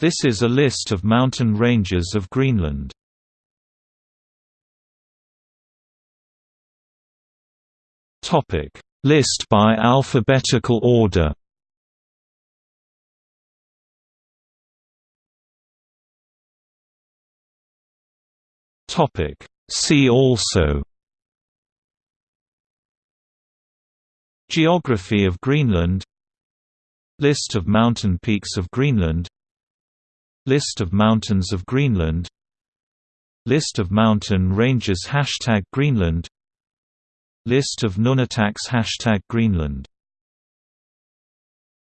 This is a list of mountain ranges of Greenland. Topic: List by alphabetical order. Topic: See also. Geography of Greenland. List of mountain peaks of Greenland List of mountains of Greenland. List of mountain ranges Hashtag Greenland. List of Nunataks Hashtag Greenland